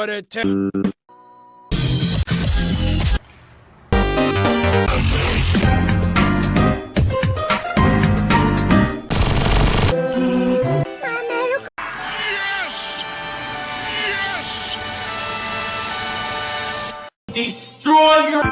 but it takes. Destroy your